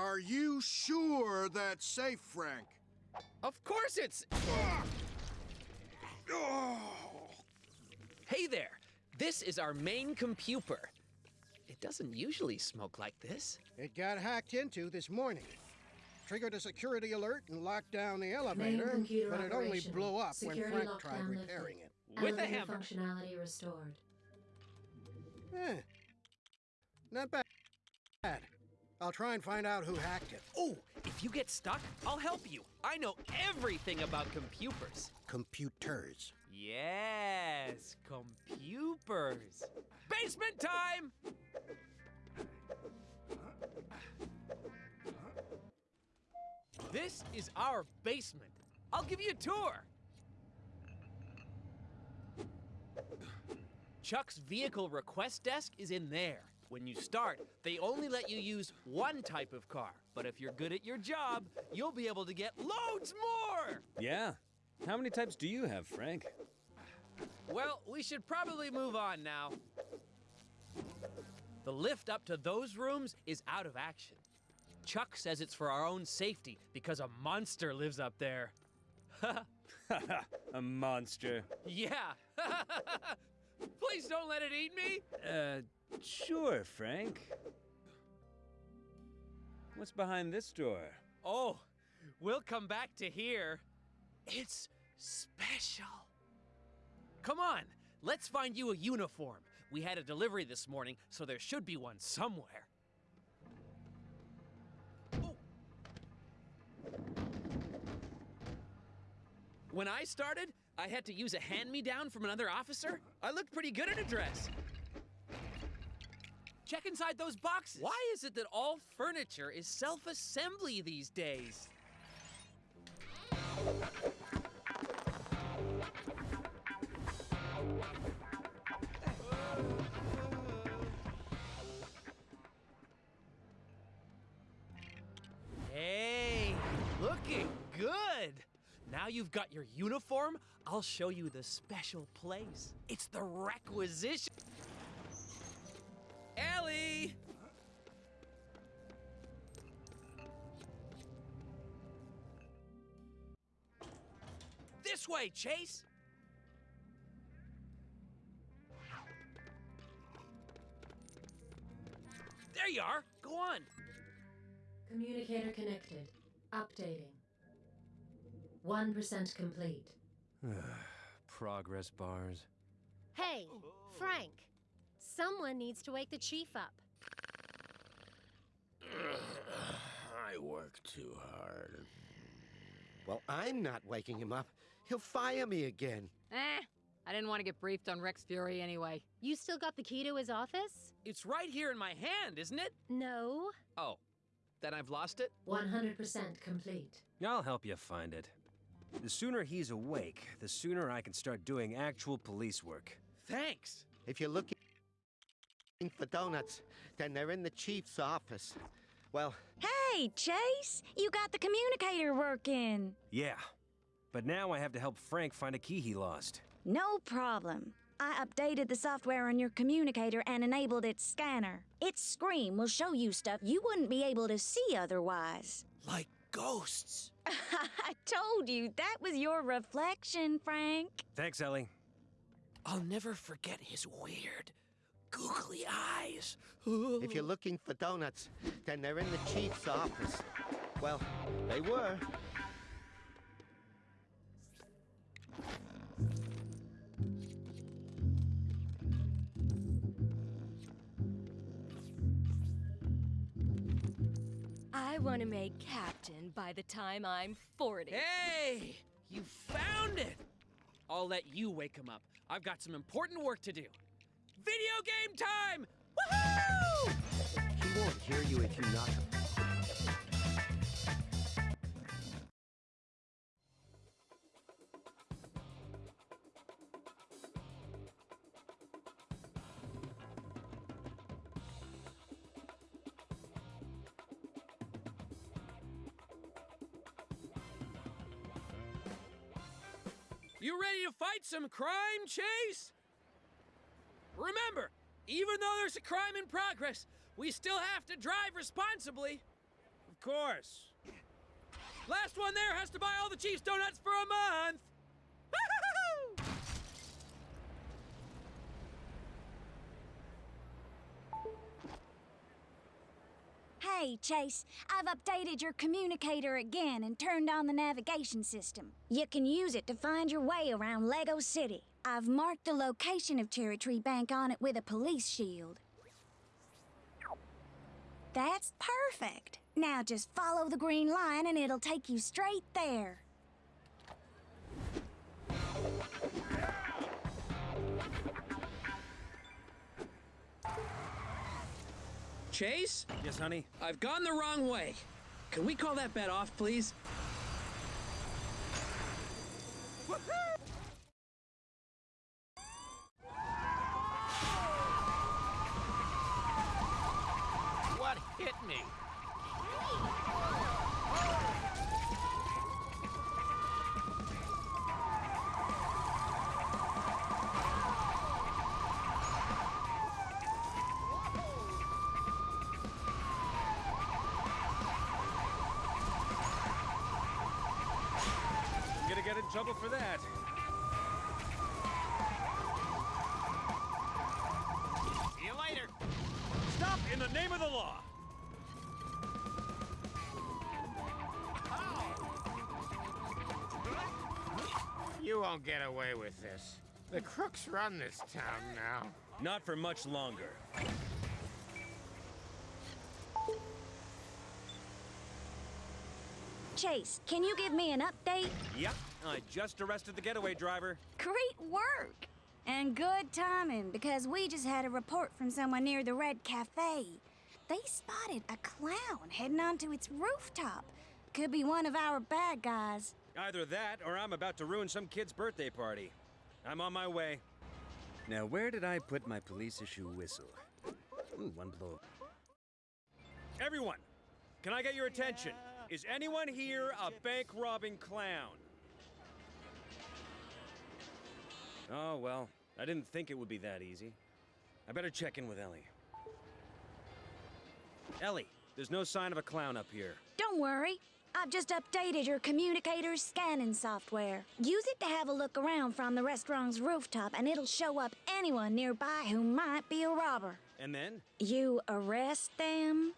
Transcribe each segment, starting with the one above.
Are you sure that's safe, Frank? Of course it's. Oh, Hey there! This is our main computer. It doesn't usually smoke like this. It got hacked into this morning. Triggered a security alert and locked down the elevator, but it only blew up Security when Frank lockdown tried lifted. repairing it. With a Elevator hammer. functionality restored. Eh, not bad. I'll try and find out who hacked it. Oh, if you get stuck, I'll help you. I know everything about computers. Computers. Yes, computers. Basement time! This is our basement. I'll give you a tour. Chuck's vehicle request desk is in there. When you start, they only let you use one type of car. But if you're good at your job, you'll be able to get loads more. Yeah. How many types do you have, Frank? Well, we should probably move on now. The lift up to those rooms is out of action. Chuck says it's for our own safety because a monster lives up there. a monster. Yeah. Please don't let it eat me. Uh, sure, Frank. What's behind this door? Oh, we'll come back to here. It's special. Come on, let's find you a uniform. We had a delivery this morning, so there should be one somewhere. Oh. When I started, I had to use a hand me down from another officer. I looked pretty good in a dress. Check inside those boxes. Why is it that all furniture is self assembly these days? Hey, looking good. Now you've got your uniform, I'll show you the special place. It's the requisition. Ellie! This way, Chase! There you are! Go on! Communicator connected. Updating. 1% complete. Progress bars. Hey, Frank. Someone needs to wake the chief up. I work too hard. Well, I'm not waking him up. He'll fire me again. Eh, I didn't want to get briefed on Rex Fury anyway. You still got the key to his office? It's right here in my hand, isn't it? No. Oh. Then I've lost it? 100% complete. I'll help you find it. The sooner he's awake, the sooner I can start doing actual police work. Thanks. If you're looking for donuts, then they're in the chief's office. Well, Hey, Chase! You got the communicator working. Yeah. But now I have to help Frank find a key he lost. No problem. I updated the software on your communicator and enabled its scanner. Its screen will show you stuff you wouldn't be able to see otherwise. Like ghosts. I told you that was your reflection, Frank. Thanks, Ellie. I'll never forget his weird, googly eyes. if you're looking for donuts, then they're in the chief's office. Well, they were. I want to make captain by the time I'm 40. Hey! You found it! I'll let you wake him up. I've got some important work to do. Video game time! Woohoo! He won't hear you if you knock him. You ready to fight some crime, Chase? Remember, even though there's a crime in progress, we still have to drive responsibly. Of course. Last one there has to buy all the Chiefs donuts for a month. Hey, Chase, I've updated your communicator again and turned on the navigation system. You can use it to find your way around Lego City. I've marked the location of Cherry Tree Bank on it with a police shield. That's perfect. Now just follow the green line and it'll take you straight there. Chase, Yes, honey? I've gone the wrong way. Can we call that bet off, please? What hit me? I'm gonna get in trouble for that. See you later. Stop in the name of the law! Oh. You won't get away with this. The crooks run this town now. Not for much longer. Chase, can you give me an update? Yep, I just arrested the getaway driver. Great work! And good timing, because we just had a report from someone near the Red Cafe. They spotted a clown heading onto its rooftop. Could be one of our bad guys. Either that, or I'm about to ruin some kid's birthday party. I'm on my way. Now, where did I put my police issue whistle? Ooh, one blow. Everyone, can I get your attention? Is anyone here a bank robbing clown? Oh, well, I didn't think it would be that easy. I better check in with Ellie. Ellie, there's no sign of a clown up here. Don't worry. I've just updated your communicator's scanning software. Use it to have a look around from the restaurant's rooftop, and it'll show up anyone nearby who might be a robber. And then? You arrest them,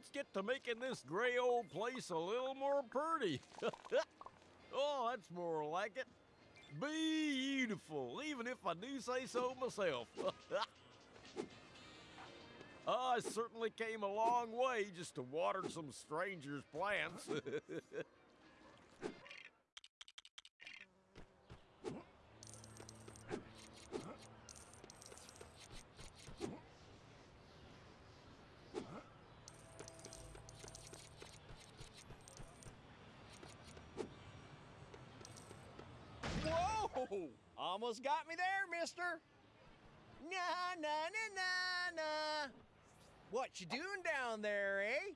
let's get to making this gray old place a little more pretty. oh, that's more like it. Beautiful, even if I do say so myself. Ah, I certainly came a long way just to water some strangers' plants. Whoa! Almost got me there, mister. Na na na na na. What you doing down there, eh?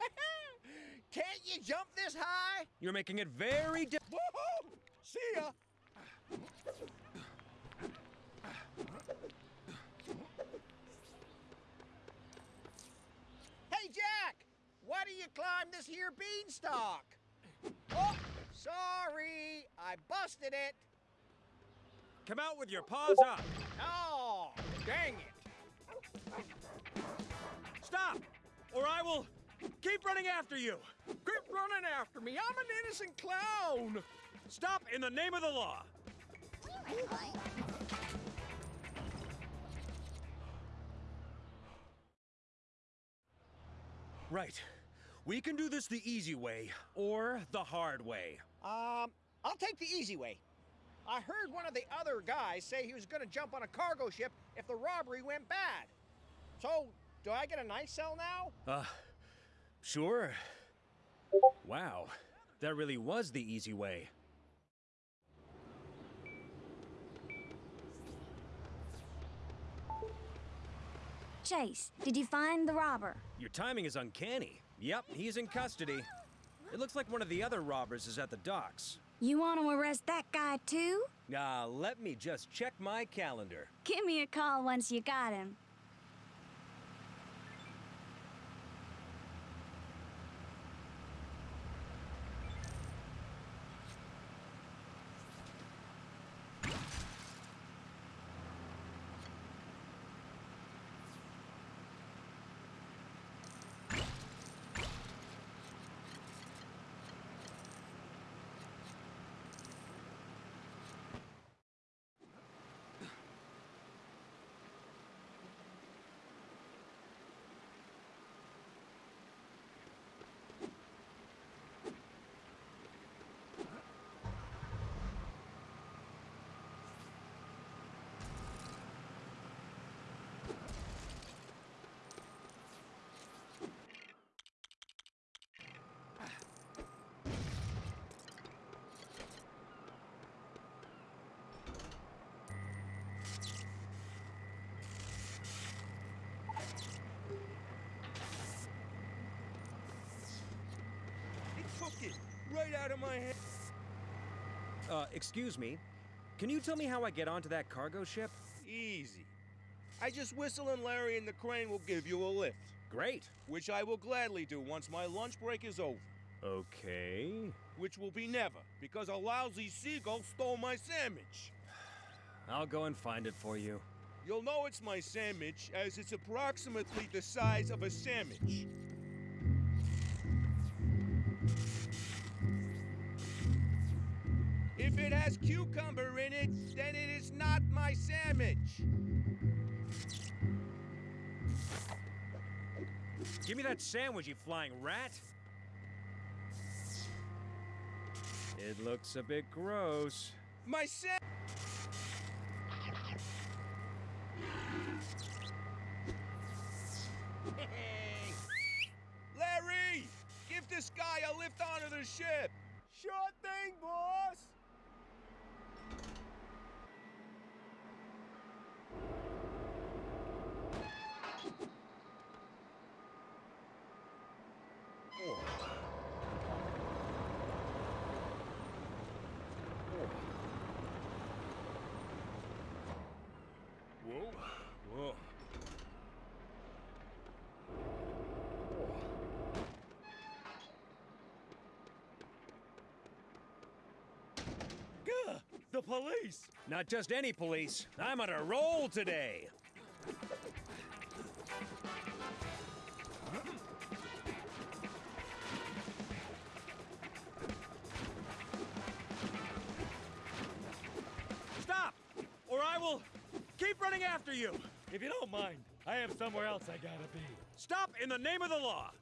Can't you jump this high? You're making it very di- Woohoo! See ya! Hey, Jack! Why do you climb this here beanstalk? Oh, sorry, I busted it. Come out with your paws up. Oh, dang it. Stop, or I will keep running after you. Quit running after me. I'm an innocent clown. Stop in the name of the law. Right. We can do this the easy way or the hard way. Um, I'll take the easy way. I heard one of the other guys say he was gonna jump on a cargo ship if the robbery went bad. So, do I get a nice cell now? Uh, sure. Wow, that really was the easy way. Chase, did you find the robber? Your timing is uncanny. Yep, he's in custody. It looks like one of the other robbers is at the docks. You want to arrest that guy too? Ah, let me just check my calendar. Give me a call once you got him. It took it right out of my hand. Uh, excuse me. Can you tell me how I get onto that cargo ship? Easy. I just whistle and Larry and the crane will give you a lift. Great. Which I will gladly do once my lunch break is over. Okay. Which will be never, because a lousy seagull stole my sandwich. I'll go and find it for you. You'll know it's my sandwich, as it's approximately the size of a sandwich. It has cucumber in it, then it is not my sandwich. Give me that sandwich, you flying rat. It looks a bit gross. My sandwich. The police! Not just any police. I'm on a roll today. Stop! Or I will keep running after you! If you don't mind, I have somewhere else I gotta be. Stop in the name of the law!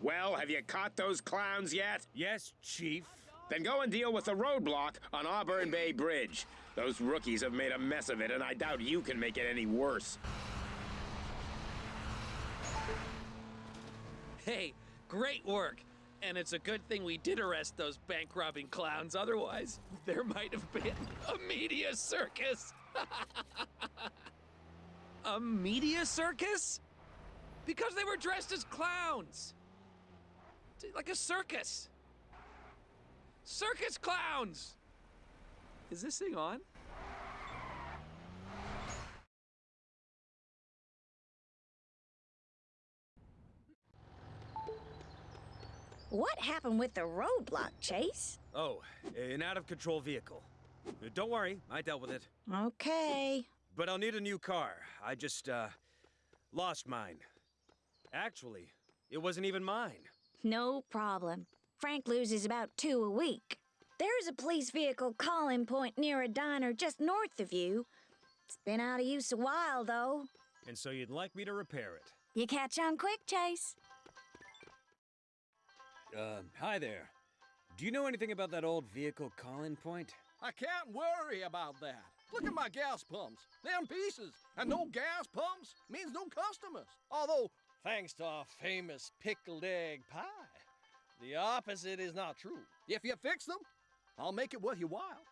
Well, have you caught those clowns yet? Yes, Chief. Then go and deal with the roadblock on Auburn Bay Bridge. Those rookies have made a mess of it, and I doubt you can make it any worse. Hey, great work. And it's a good thing we did arrest those bank robbing clowns. Otherwise, there might have been a media circus. A media circus? Because they were dressed as clowns. Like a circus. Circus clowns! Is this thing on? What happened with the roadblock, Chase? Oh, an out of control vehicle. Uh, Don't worry, I dealt with it. Okay. But I'll need a new car. I just, uh, lost mine. Actually, it wasn't even mine. No problem. Frank loses about two a week. There's a police vehicle call-in point near a diner just north of you. It's been out of use a while, though. And so you'd like me to repair it. You catch on quick, Chase. Uh, hi there. Do you know anything about that old vehicle call-in point? I can't worry about that. Look at my gas pumps. They're in pieces. And no gas pumps means no customers. Although, thanks to our famous pickled egg pie, the opposite is not true. If you fix them, I'll make it worth your while.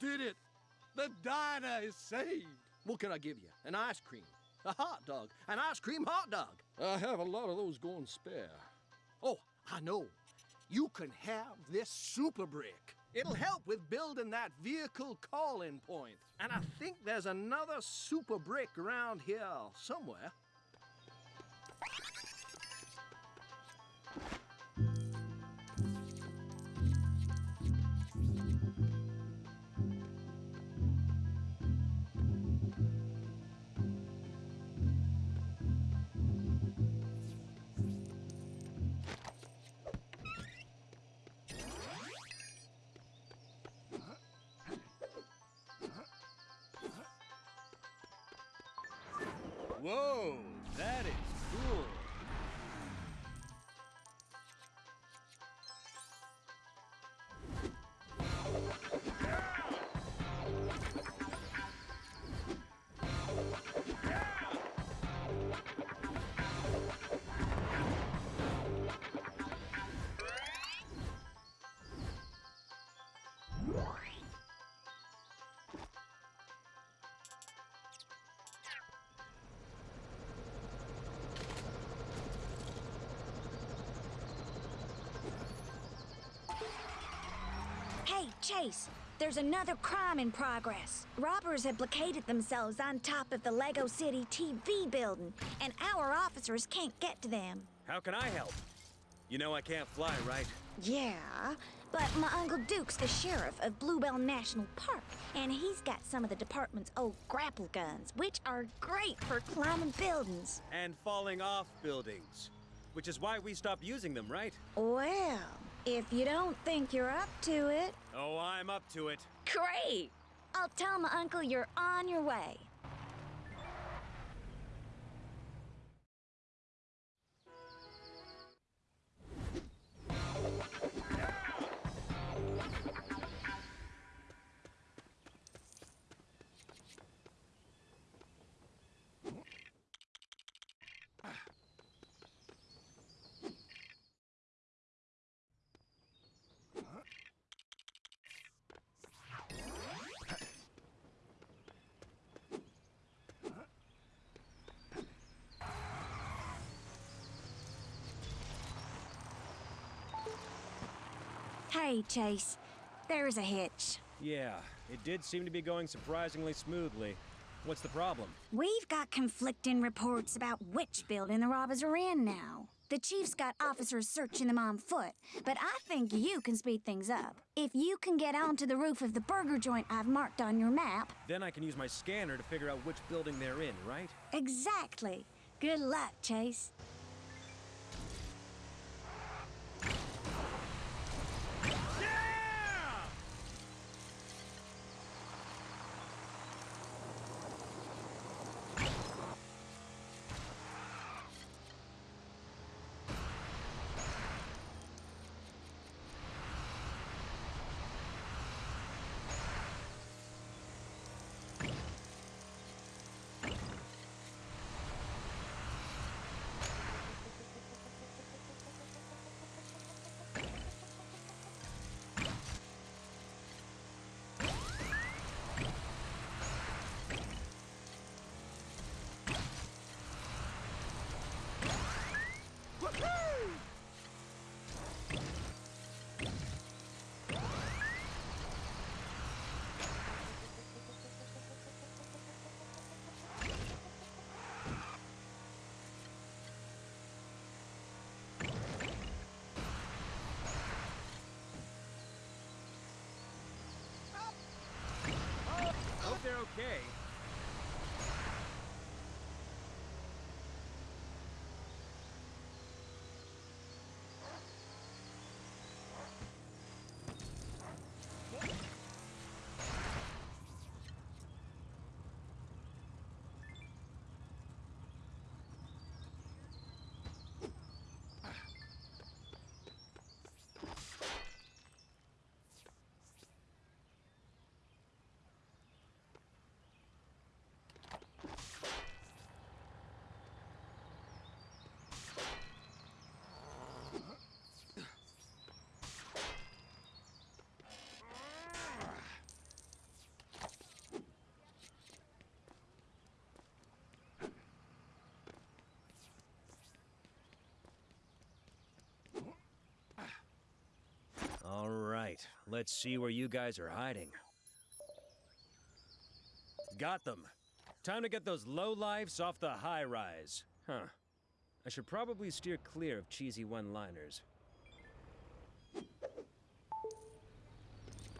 Did it! The diner is saved! What can I give you? An ice cream? A hot dog? An ice cream hot dog? I have a lot of those going spare. Oh, I know. You can have this super brick. It'll help with building that vehicle call-in point. And I think there's another super brick around here somewhere. Chase, there's another crime in progress. Robbers have blockaded themselves on top of the Lego City TV building, and our officers can't get to them. How can I help? You know I can't fly, right? Yeah, but my Uncle Duke's the sheriff of Bluebell National Park, and he's got some of the department's old grapple guns, which are great for climbing buildings. And falling off buildings. Which is why we stopped using them, right? Well, if you don't think you're up to it, Oh, I'm up to it. great! I'll tell my uncle you're on your way. Hey, Chase. There's a hitch. Yeah, it did seem to be going surprisingly smoothly. What's the problem? We've got conflicting reports about which building the robbers are in now. The chief's got officers searching them on foot, but I think you can speed things up. If you can get onto the roof of the burger joint I've marked on your map. Then I can use my scanner to figure out which building they're in, right? Exactly. Good luck, Chase. They're okay. All right, let's see where you guys are hiding. Got them. Time to get those low-lives off the high rise. Huh. I should probably steer clear of cheesy one liners.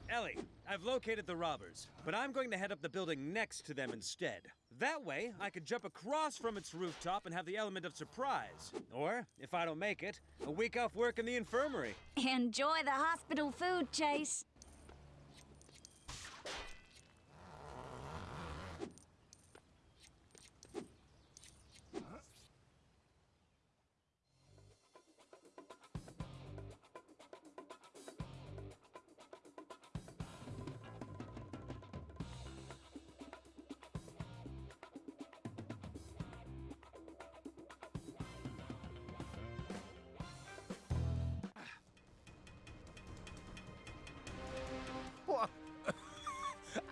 Ellie, I've located the robbers, but I'm going to head up the building next to them instead. That way, I could jump across from its rooftop and have the element of surprise. Or, if I don't make it, a week off work in the infirmary. Enjoy the hospital food, Chase.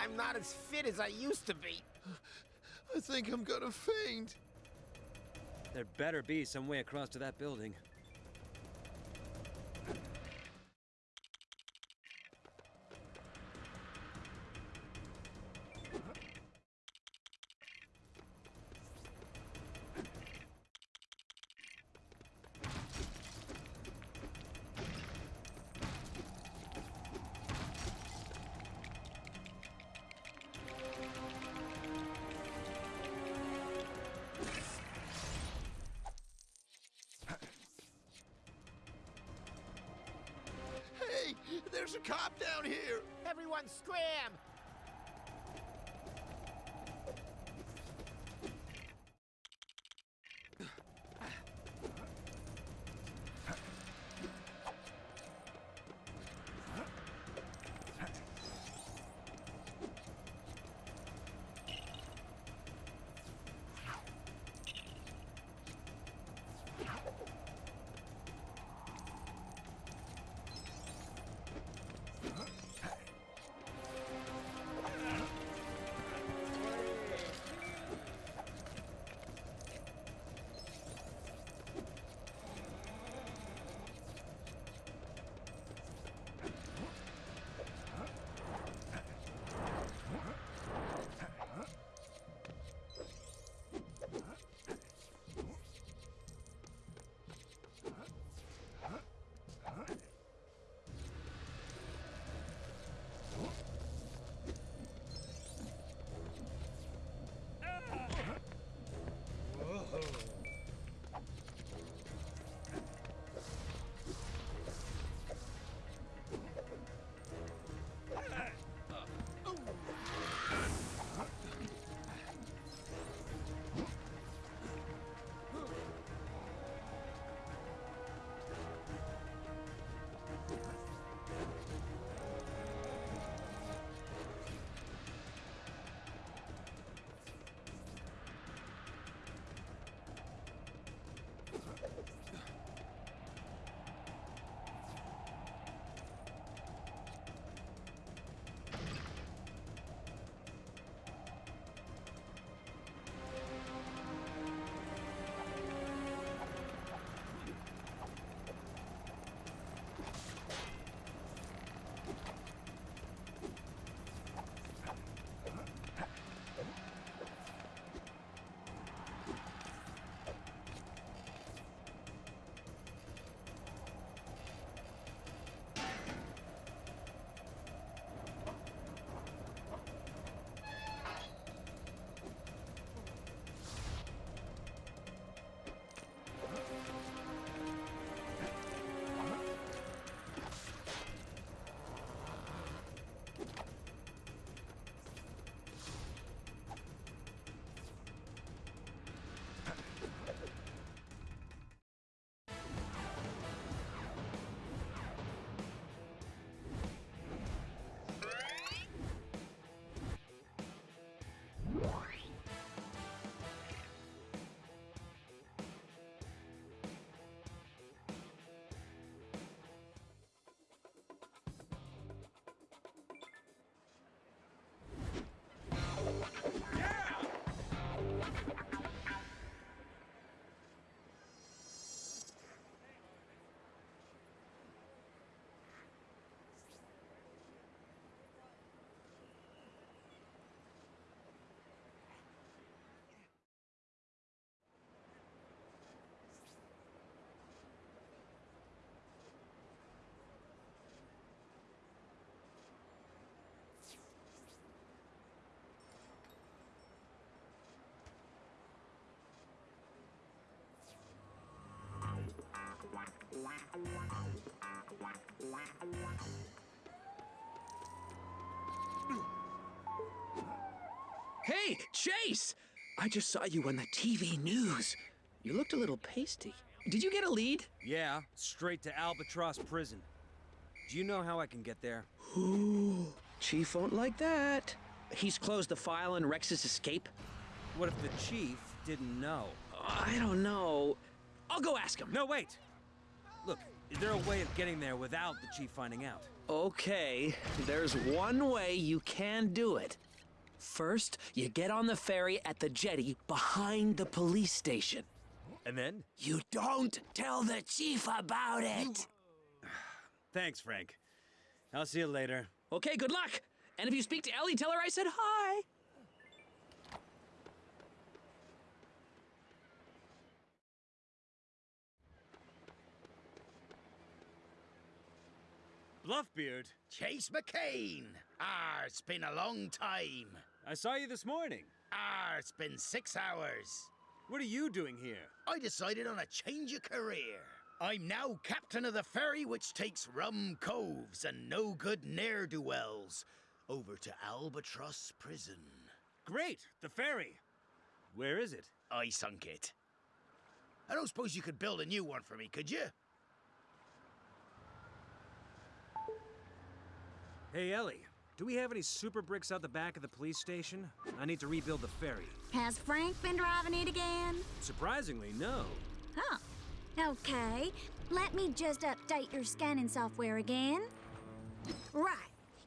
I'm not as fit as I used to be. I think I'm gonna faint. There better be some way across to that building. Hey, Chase! I just saw you on the TV news. You looked a little pasty. Did you get a lead? Yeah, straight to Albatross Prison. Do you know how I can get there? Ooh, Chief won't like that. He's closed the file on Rex's escape. What if the Chief didn't know? I don't know. I'll go ask him. No, wait! Look, is there a way of getting there without the chief finding out? Okay, there's one way you can do it. First, you get on the ferry at the jetty behind the police station. And then? You don't tell the chief about it. Thanks, Frank. I'll see you later. Okay, good luck. And if you speak to Ellie, tell her I said hi. Bluffbeard, Chase McCain. Ah, it's been a long time. I saw you this morning. Ah, it's been six hours. What are you doing here? I decided on a change of career. I'm now captain of the ferry which takes rum coves and no good ne'er do wells over to Albatross Prison. Great, the ferry. Where is it? I sunk it. I don't suppose you could build a new one for me, could you? Hey, Ellie, do we have any super bricks out the back of the police station? I need to rebuild the ferry. Has Frank been driving it again? Surprisingly, no. Huh. Okay. Let me just update your scanning software again. Right.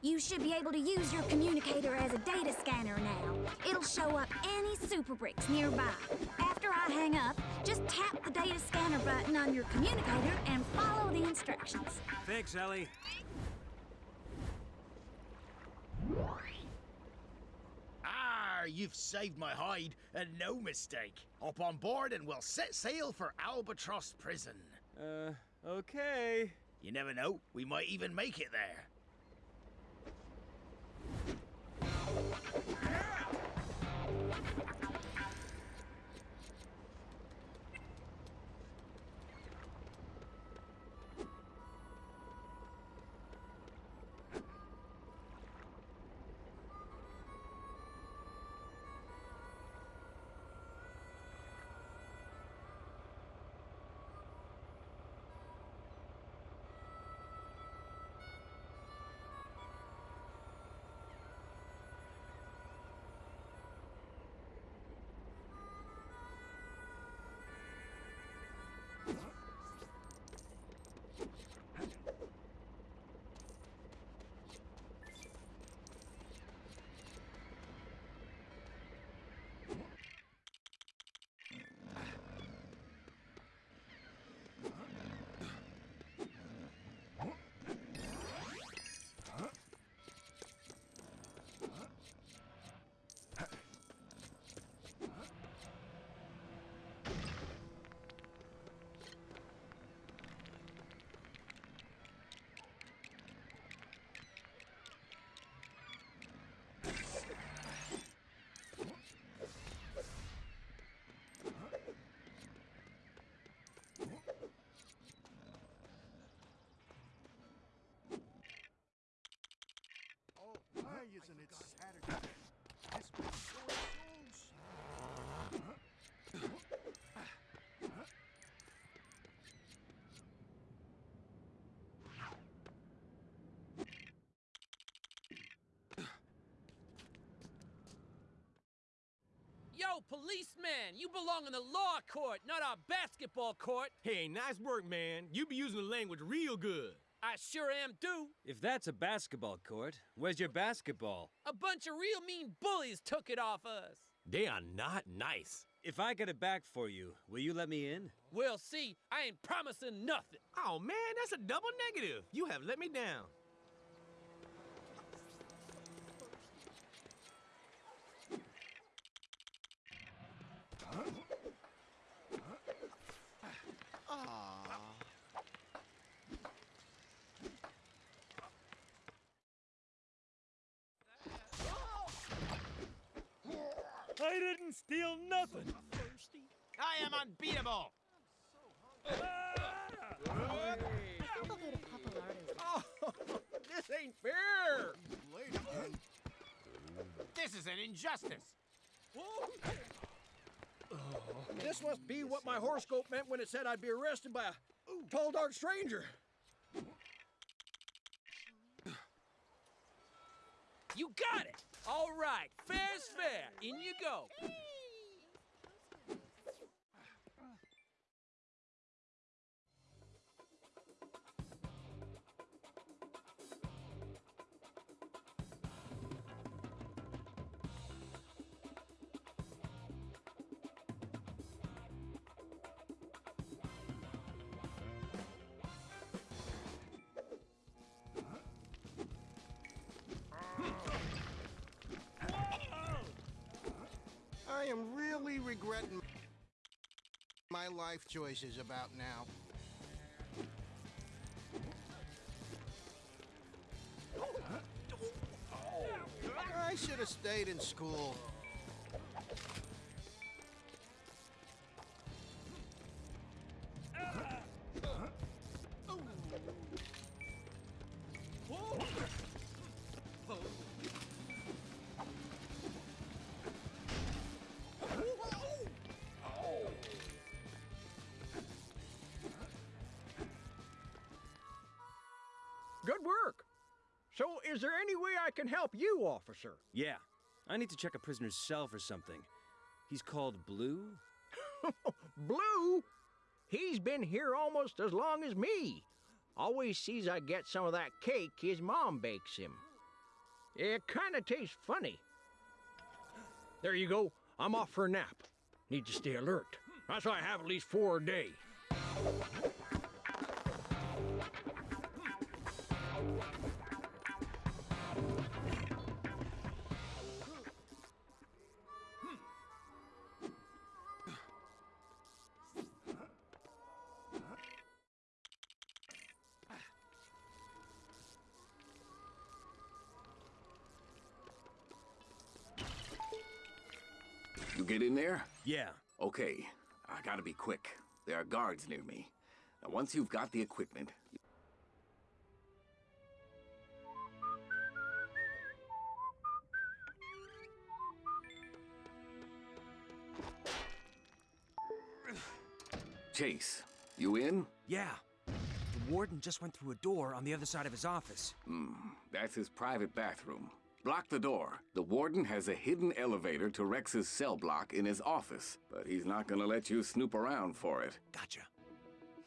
You should be able to use your communicator as a data scanner now. It'll show up any super bricks nearby. After I hang up, just tap the data scanner button on your communicator and follow the instructions. Thanks, Ellie. Ah, you've saved my hide, and no mistake. Hop on board and we'll set sail for Albatross Prison. Uh, okay. You never know, we might even make it there. Why isn't it Saturday? This been going so Yo, policeman, you belong in the law court, not our basketball court. Hey, nice work, man. You be using the language real good. I sure am do. If that's a basketball court, where's your basketball? A bunch of real mean bullies took it off us. They are not nice. If I get it back for you, will you let me in? We'll see. I ain't promising nothing. Oh man, that's a double negative. You have let me down. I didn't steal nothing. I am unbeatable. Oh, this ain't fair. This is an injustice. This must be what my it said I'd be arrested by a tall, dark stranger. You got it! All right, fair's fair. In you go. Life choices about now. I should have stayed in school. Is there any way I can help you, officer? Yeah. I need to check a prisoner's cell for something. He's called Blue? Blue? He's been here almost as long as me. Always sees I get some of that cake his mom bakes him. It kinda tastes funny. There you go. I'm off for a nap. Need to stay alert. That's why I have at least four a day. You get in there? Yeah. Okay, I gotta be quick. There are guards near me. Now, once you've got the equipment, Chase, you in? Yeah. The warden just went through a door on the other side of his office. Hmm, that's his private bathroom. Block the door. The warden has a hidden elevator to Rex's cell block in his office, but he's not gonna let you snoop around for it. Gotcha.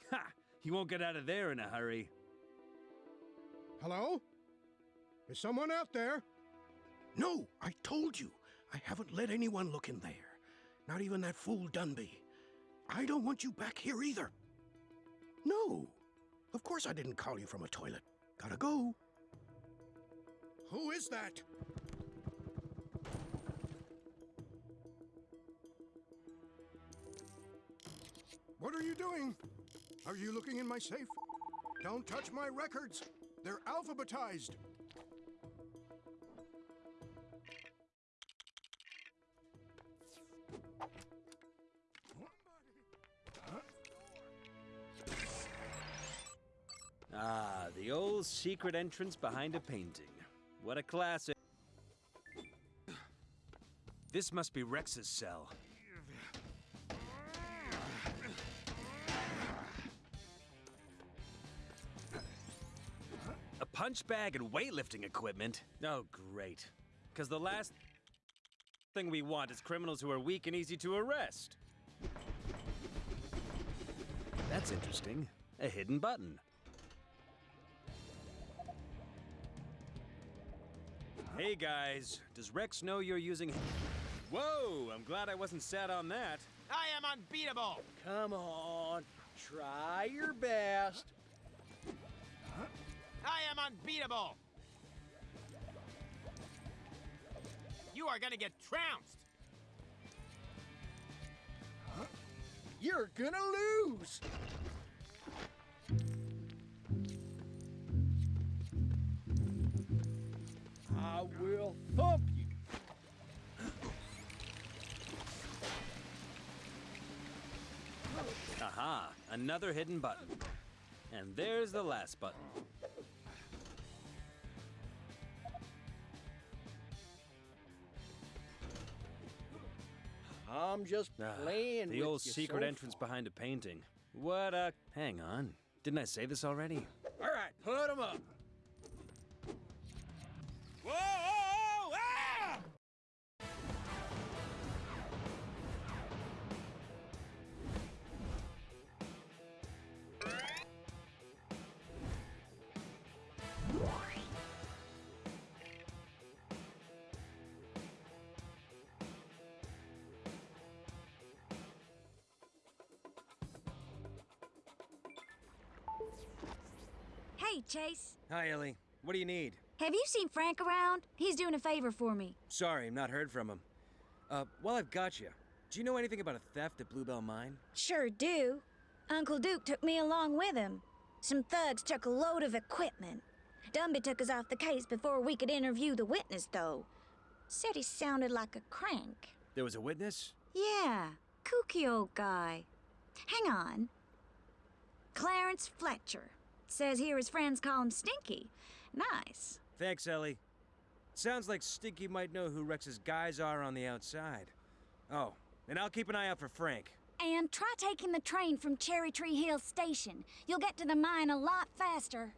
Ha! He won't get out of there in a hurry. Hello? Is someone out there? No, I told you. I haven't let anyone look in there. Not even that fool Dunby. I don't want you back here either. No. Of course I didn't call you from a toilet. Gotta go. Who is that? What are you doing? Are you looking in my safe? Don't touch my records. They're alphabetized. Ah, the old secret entrance behind a painting. What a classic. This must be Rex's cell. Punch bag and weightlifting equipment? Oh, great. Because the last thing we want is criminals who are weak and easy to arrest. That's interesting. A hidden button. Hey guys, does Rex know you're using. Whoa, I'm glad I wasn't sat on that. I am unbeatable! Come on. Try your best. I am unbeatable! You are gonna get trounced! You're gonna lose. I will thump you. Aha, another hidden button. And there's the last button. I'm just Ah, the with old you secret so entrance behind a painting. What a. Hang on. Didn't I say this already? All right, put 'em up. Whoa! whoa, Hey, Chase. Hi, Ellie. What do you need? Have you seen Frank around? He's doing a favor for me. Sorry, I've not heard from him. Uh, while I've got you, do you know anything about a theft at Bluebell Mine? Sure do. Uncle Duke took me along with him. Some thugs took a load of equipment. Dunby took us off the case before we could interview the witness, though. Said he sounded like a crank. There was a witness? Yeah, kooky old guy. Hang on. Clarence Fletcher. Says here his friends call him Stinky. Nice. Thanks, Ellie. Sounds like Stinky might know who Rex's guys are on the outside. Oh, and I'll keep an eye out for Frank. And try taking the train from Cherry Tree Hill Station. You'll get to the mine a lot faster.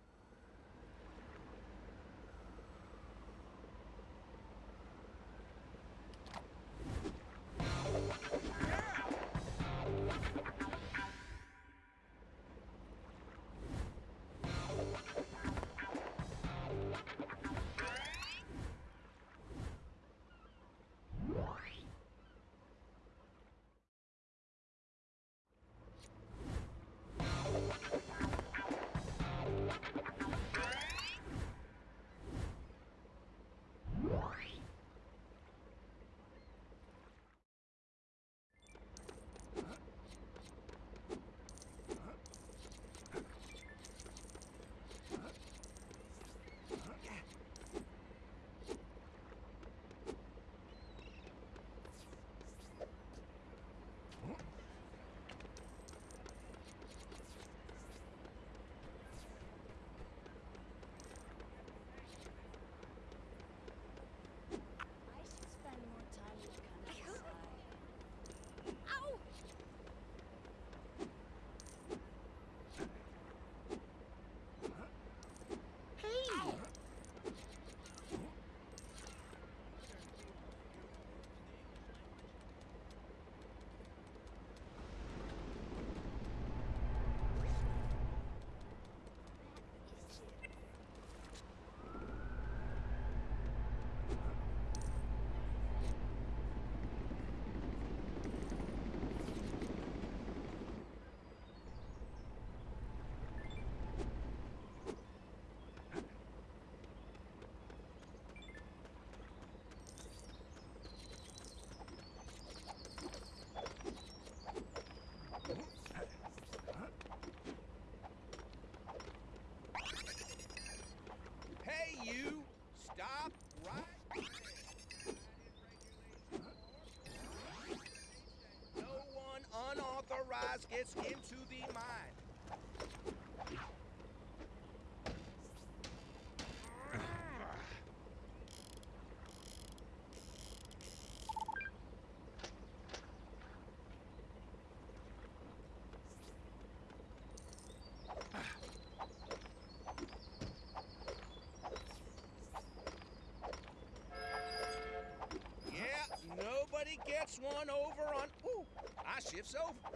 Unauthorized gets into the. Yeah, nobody gets one over on. Ooh, I shifts over.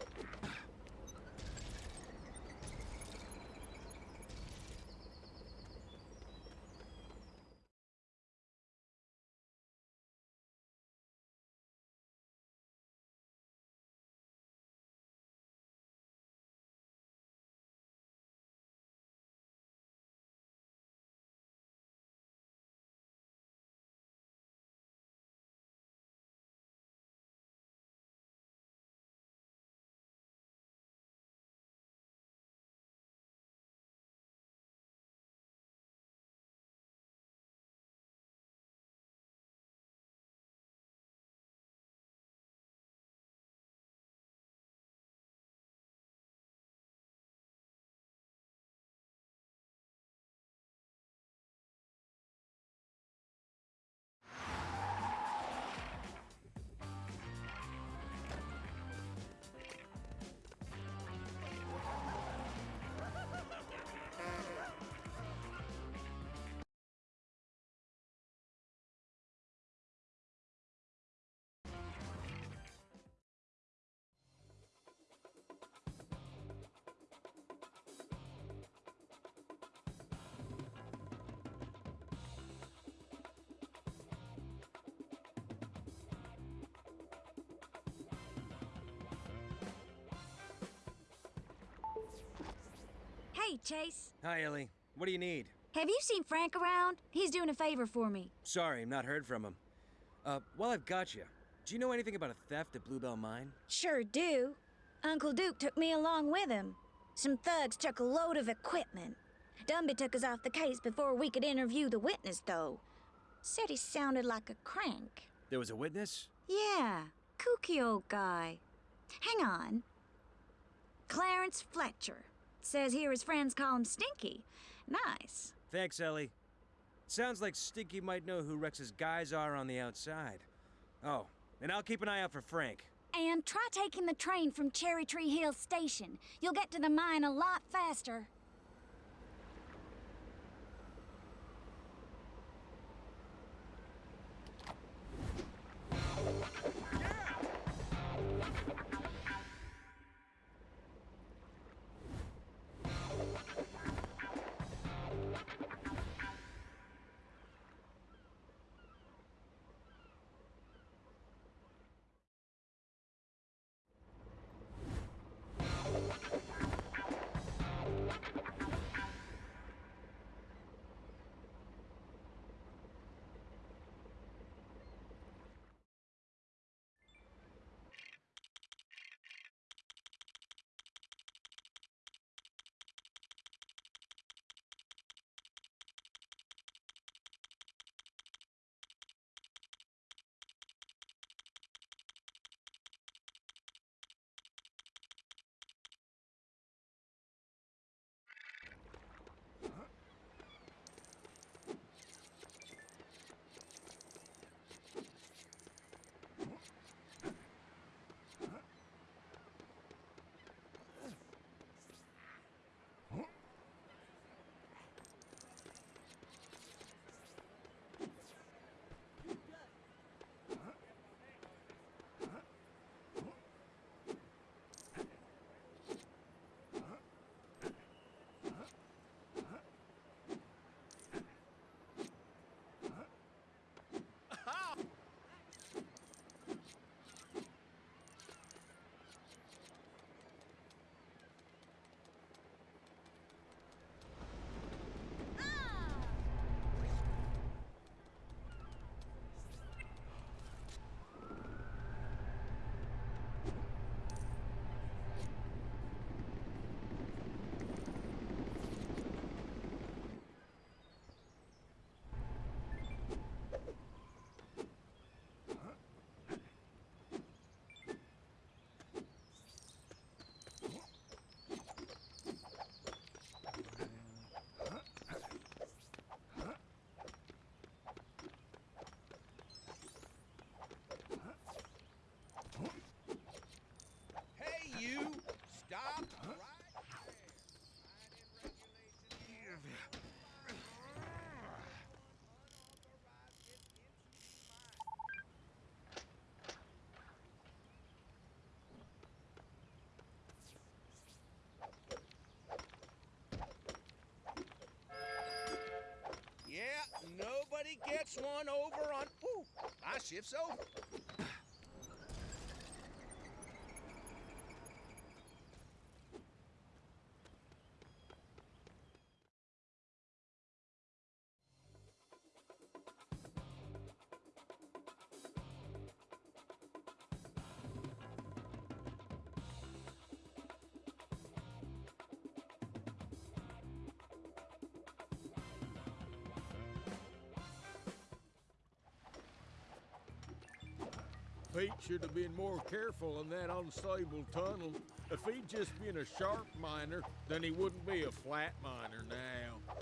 Hey, Chase. Hi, Ellie. What do you need? Have you seen Frank around? He's doing a favor for me. Sorry, I've not heard from him. Uh, while I've got you, do you know anything about a theft at Bluebell Mine? Sure do. Uncle Duke took me along with him. Some thugs took a load of equipment. Dunby took us off the case before we could interview the witness, though. Said he sounded like a crank. There was a witness? Yeah, kooky old guy. Hang on. Clarence Fletcher. Says here his friends call him Stinky. Nice. Thanks, Ellie. Sounds like Stinky might know who Rex's guys are on the outside. Oh, and I'll keep an eye out for Frank. And try taking the train from Cherry Tree Hill Station. You'll get to the mine a lot faster. Stop right Yeah, nobody gets one over on. Ooh, I shifts over. Should have been more careful in that unstable tunnel. If he'd just been a sharp miner, then he wouldn't be a flat miner now.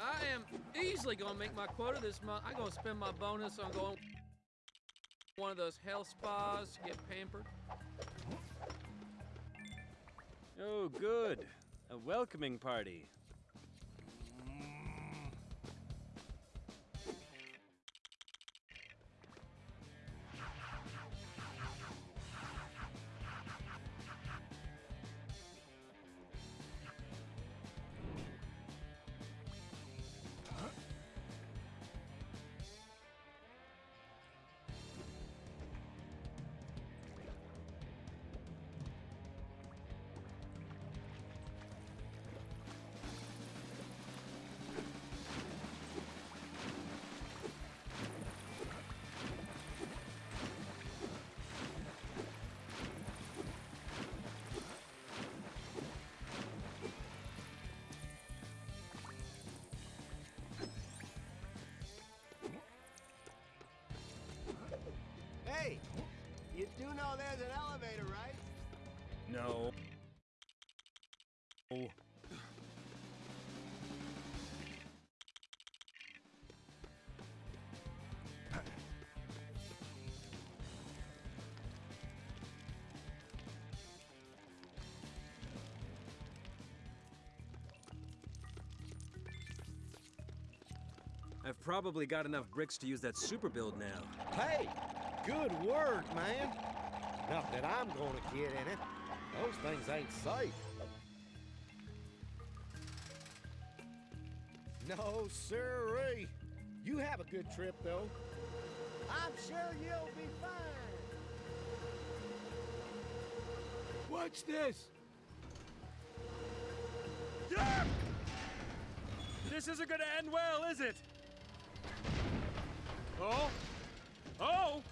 I am easily gonna make my quota this month. I'm gonna spend my bonus on going one of those health spas to get pampered. Oh, good. A welcoming party. You do know there's an elevator, right? No. Oh. I've probably got enough bricks to use that super build now. Hey, good work, man. Not that I'm gonna get in it. Those things ain't safe. No, sirree. You have a good trip, though. I'm sure you'll be fine. Watch this? This isn't gonna end well, is it? Oh! Oh!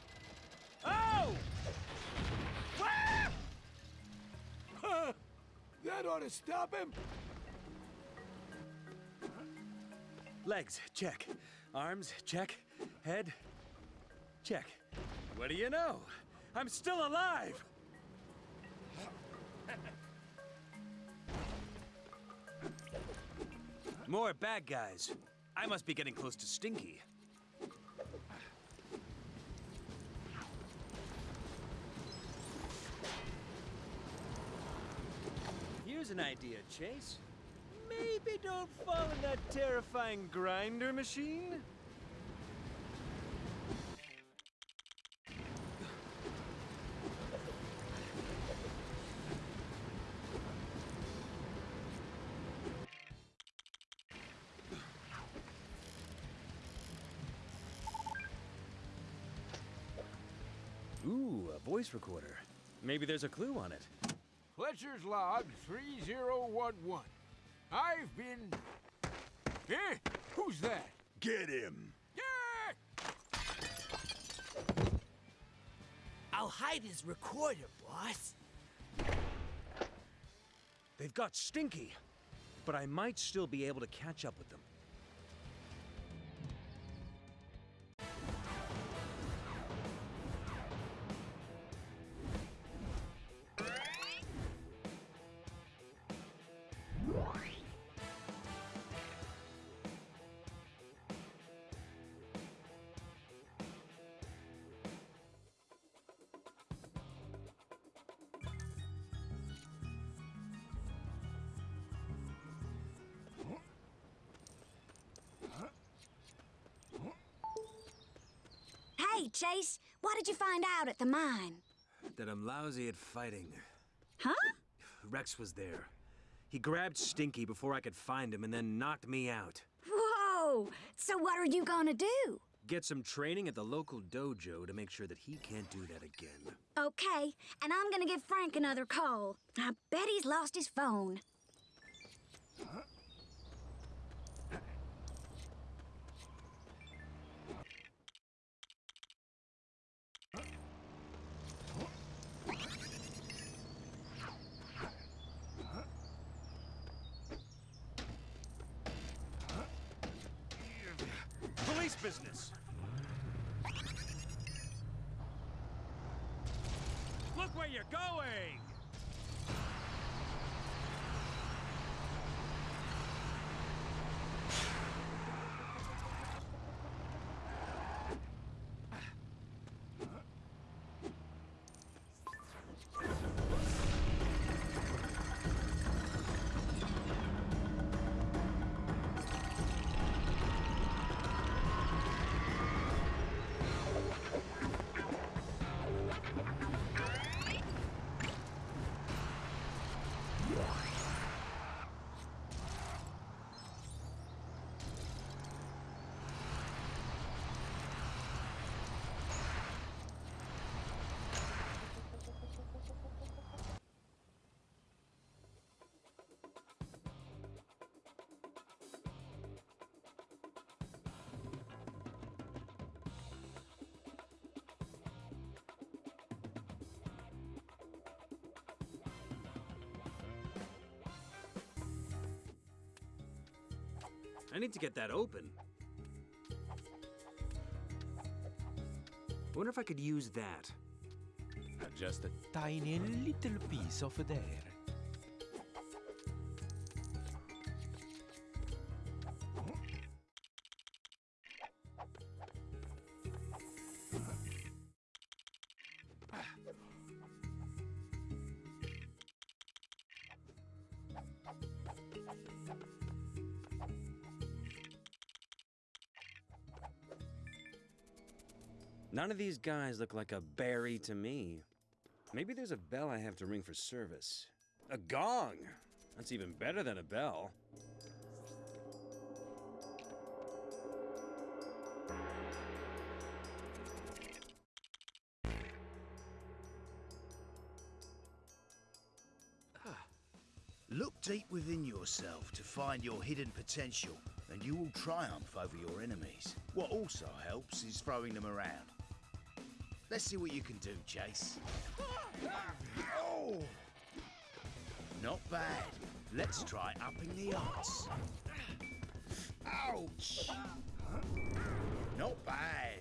That ought to stop him. Legs, check. Arms, check. Head, check. What do you know? I'm still alive! More bad guys. I must be getting close to Stinky. Here's an idea, Chase. Maybe don't fall in that terrifying grinder machine? Ooh, a voice recorder. Maybe there's a clue on it. Fletcher's log 3011. I've been. Eh? Who's that? Get him. Yeah! I'll hide his recorder, boss. They've got Stinky, but I might still be able to catch up with them. What did you find out at the mine? That I'm lousy at fighting. Huh? Rex was there. He grabbed Stinky before I could find him and then knocked me out. Whoa! So what are you gonna do? Get some training at the local dojo to make sure that he can't do that again. Okay, and I'm gonna give Frank another call. I bet he's lost his phone. Police I need to get that open. Wonder if I could use that. just a tiny little piece of there. None of these guys look like a Barry to me. Maybe there's a bell I have to ring for service. A gong! That's even better than a bell. Ah, look deep within yourself to find your hidden potential, and you will triumph over your enemies. What also helps is throwing them around. Let's see what you can do, Chase. Oh! Not bad. Let's try upping the odds. Ouch! Not bad.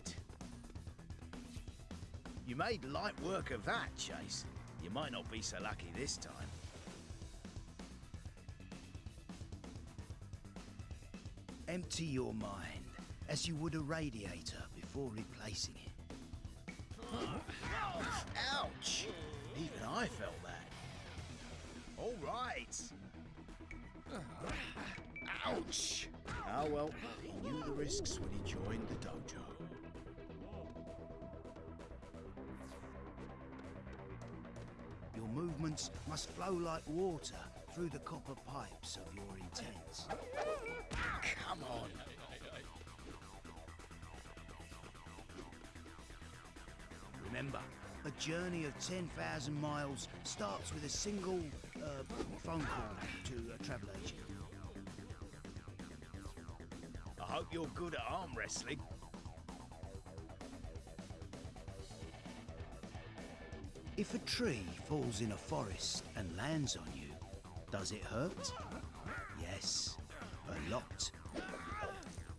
You made light work of that, Chase. You might not be so lucky this time. Empty your mind as you would a radiator before replacing it. Ouch! Even I felt that. All right. Ouch! Ah well, he knew the risks when he joined the dojo. Your movements must flow like water through the copper pipes of your intent. Come on. Remember, a journey of 10,000 miles starts with a single uh, phone call to a travel agent. I hope you're good at arm wrestling. If a tree falls in a forest and lands on you, does it hurt? Yes, a lot.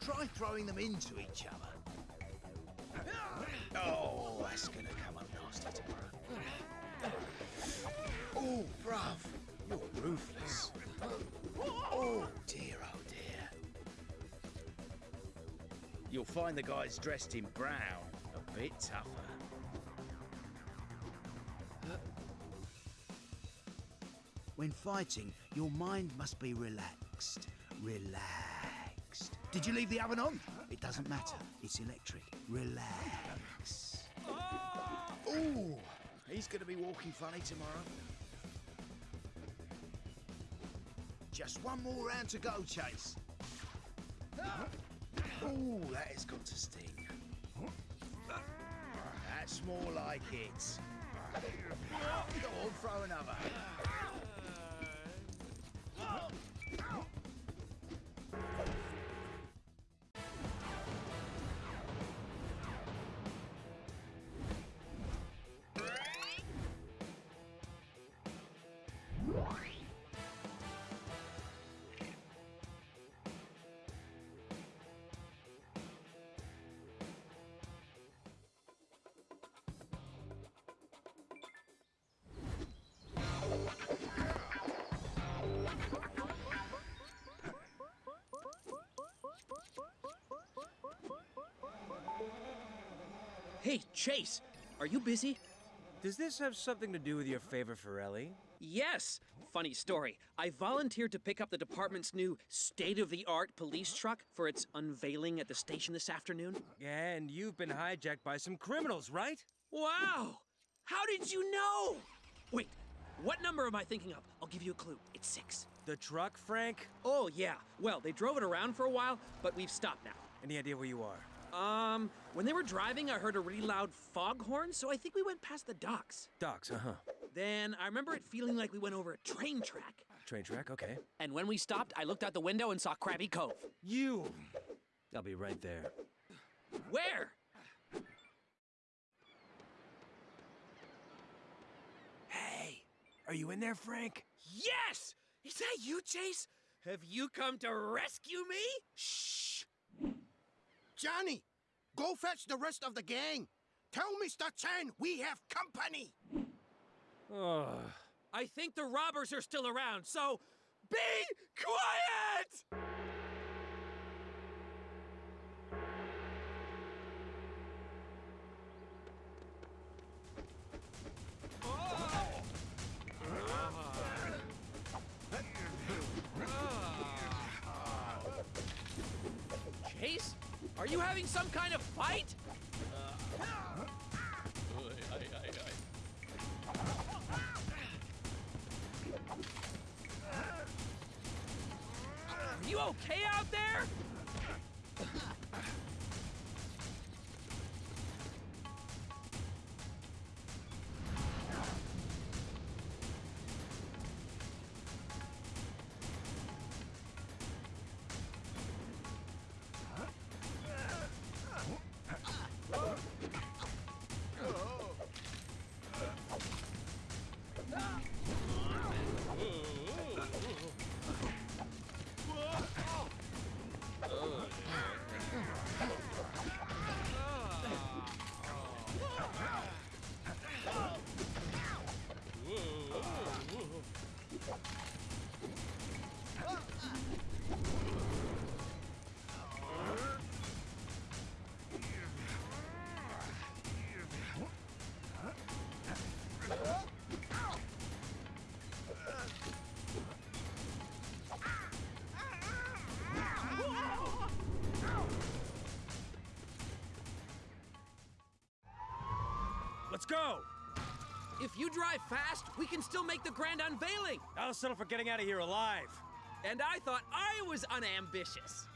Try throwing them into each other. Oh, that's gonna come up nasty tomorrow. Oh, bruv, you're ruthless. Oh, dear, oh, dear. You'll find the guys dressed in brown a bit tougher. When fighting, your mind must be relaxed. Relaxed. Did you leave the oven on? It doesn't matter. It's electric. Relax. Ooh, he's going to be walking funny tomorrow. Just one more round to go, Chase. Ooh, that has got to sting. That's more like it. Go on, throw another. Hey, Chase, are you busy? Does this have something to do with your favor for Ellie? Yes. Funny story. I volunteered to pick up the department's new state of the art police truck for its unveiling at the station this afternoon. And you've been hijacked by some criminals, right? Wow! How did you know? Wait, what number am I thinking of? I'll give you a clue. It's six. The truck, Frank? Oh, yeah. Well, they drove it around for a while, but we've stopped now. Any idea where you are? Um, when they were driving, I heard a really loud foghorn, so I think we went past the docks. Docks, uh huh. Then I remember it feeling like we went over a train track. Train track, okay. And when we stopped, I looked out the window and saw Krabby Cove. You! I'll be right there. Where? Hey, are you in there, Frank? Yes! Is that you, Chase? Have you come to rescue me? Shh! Johnny, go fetch the rest of the gang. Tell Mr. Chen we have company. Ugh. I think the robbers are still around, so be quiet! Chase? Are you having some kind of fight? Uh, Are you okay out there? Go! If you drive fast, we can still make the grand unveiling. I'll settle for getting out of here alive. And I thought I was unambitious.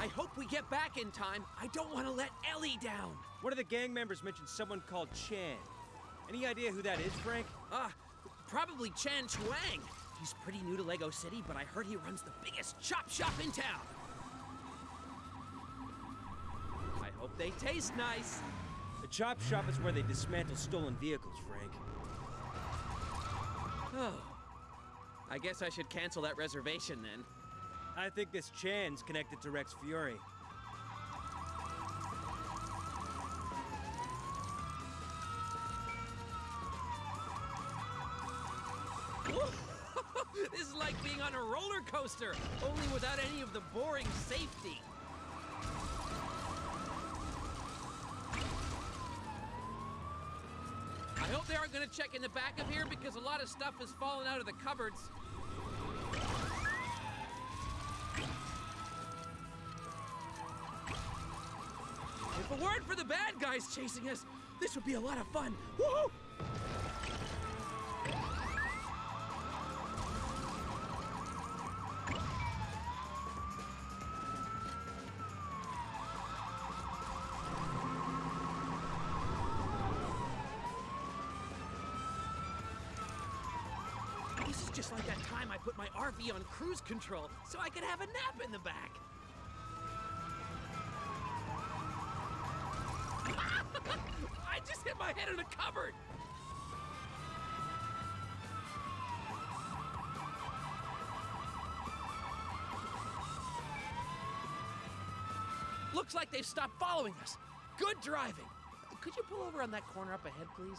I hope we get back in time. I don't want to let Ellie down. One of the gang members mentioned someone called Chan. Any idea who that is, Frank? Ah, uh, probably Chan Ching. He's pretty new to Lego City, but I heard he runs the biggest chop shop in town. I hope they taste nice. The chop shop is where they dismantle stolen vehicles, Frank. Oh. I guess I should cancel that reservation then. I think this Chan's connected to Rex Fury. this is like being on a roller coaster, only without any of the boring safety. To check in the back of here because a lot of stuff has fallen out of the cupboards. If it weren't for the bad guys chasing us, this would be a lot of fun. Woohoo! This is just like that time I put my RV on cruise control so I could have a nap in the back. I just hit my head in a cupboard! Looks like they've stopped following us. Good driving. Could you pull over on that corner up ahead, please?